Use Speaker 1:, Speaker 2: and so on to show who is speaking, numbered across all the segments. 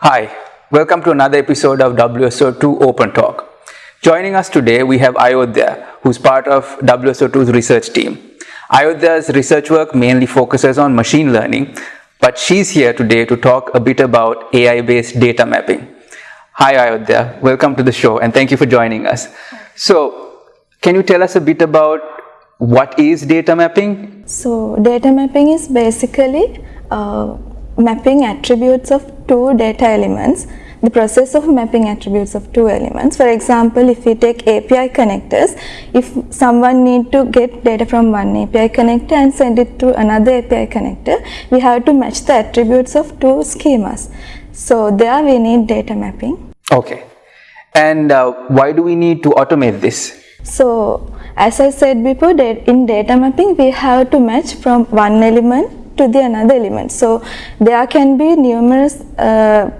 Speaker 1: Hi, welcome to another episode of WSO2 Open Talk. Joining us today, we have Ayodhya, who's part of WSO2's research team. Ayodhya's research work mainly focuses on machine learning, but she's here today to talk a bit about AI-based data mapping. Hi Ayodhya, welcome to the show and thank you for joining us. So, can you tell us a bit about what is data mapping?
Speaker 2: So, data mapping is basically uh, mapping attributes of two data elements the process of mapping attributes of two elements. For example, if we take API connectors, if someone need to get data from one API connector and send it to another API connector, we have to match the attributes of two schemas. So there we need data mapping.
Speaker 1: Okay. And uh, why do we need to automate this?
Speaker 2: So as I said before, in data mapping, we have to match from one element to the another element. So there can be numerous uh,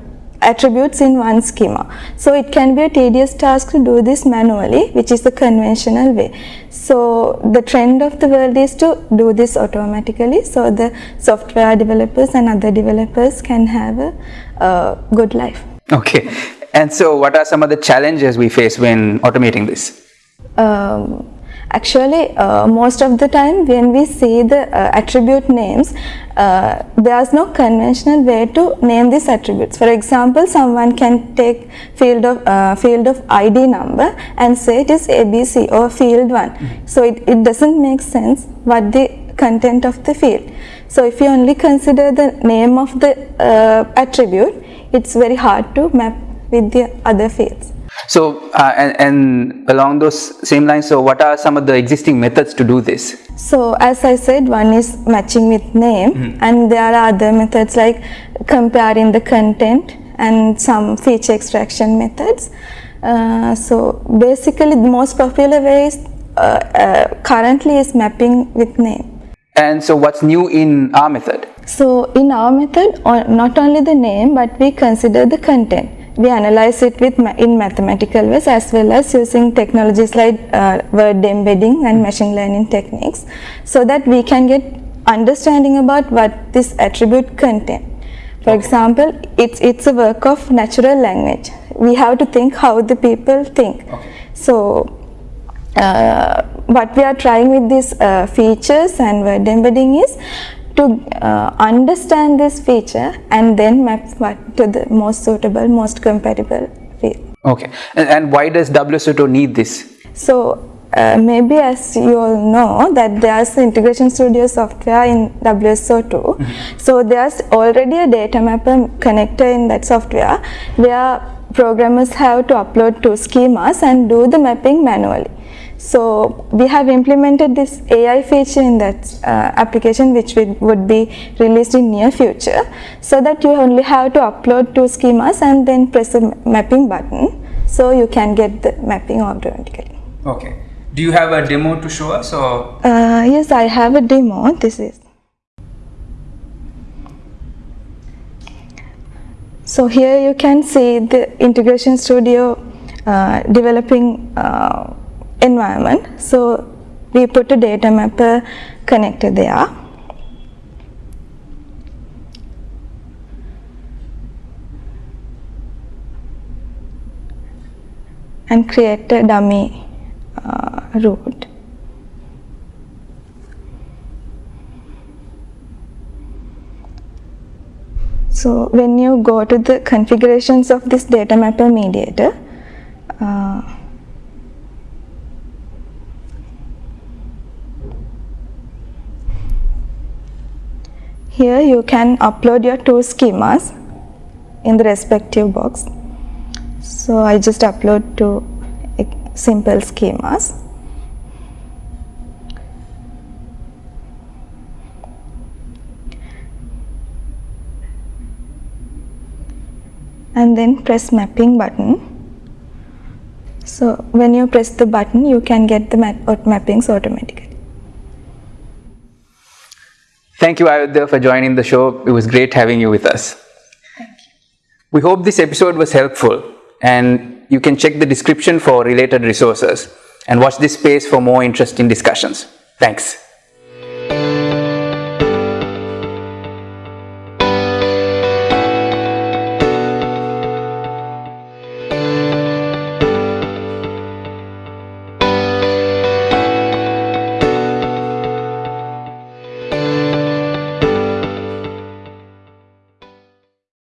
Speaker 2: attributes in one schema. So it can be a tedious task to do this manually which is the conventional way. So the trend of the world is to do this automatically so the software developers and other developers can have a uh, good life.
Speaker 1: Okay and so what are some of the challenges we face when automating this?
Speaker 2: Um, Actually, uh, most of the time when we see the uh, attribute names, uh, there's no conventional way to name these attributes. For example, someone can take field of uh, field of ID number and say it is ABC or field 1. Mm-hmm. So it, it doesn't make sense what the content of the field. So if you only consider the name of the uh, attribute, it's very hard to map with the other fields.
Speaker 1: So, uh, and, and, along those same lines, so what are some of the existing methods to do this?
Speaker 2: So, as I said, one is matching with name mm -hmm. and there are other methods like comparing the content and some feature extraction methods. Uh, so, basically the most popular way is uh, uh currently is mapping with name.
Speaker 1: And so what's new in our method?
Speaker 2: So in our method, not only the name, but we consider the content we analyze it with in mathematical ways as well as using technologies like uh, word embedding and machine learning techniques so that we can get understanding about what this attribute contain. For okay. example, it's, it's a work of natural language. We have to think how the people think. Okay. So, uh, what we are trying with these uh, features and word embedding is to uh, understand this feature and then map what to the most suitable, most compatible field.
Speaker 1: Okay, and, and why does WSO2 need this?
Speaker 2: So uh, maybe as you all know that there's integration studio software in WSO2 mm -hmm. so there's already a data mapper connector in that software where programmers have to upload two schemas and do the mapping manually so we have implemented this AI feature in that uh, application which would be released in near future so that you only have to upload two schemas and then press the mapping button so you can get the mapping automatically.
Speaker 1: Okay. Do you have a demo to show us or?
Speaker 2: Uh, yes, I have a demo. This is. So here you can see the integration studio uh, developing uh, environment. So we put a data mapper connector there. and create a dummy uh, root. So when you go to the configurations of this data mapper mediator, Here you can upload your two schemas in the respective box. So I just upload two simple schemas. and then press mapping button. So when you press the button you can get the map mappings automatically.
Speaker 1: Thank you, Ayodhya, for joining the show. It was great having you with us.
Speaker 2: Thank you.
Speaker 1: We hope this episode was helpful and you can check the description for related resources and watch this space for more interesting discussions. Thanks.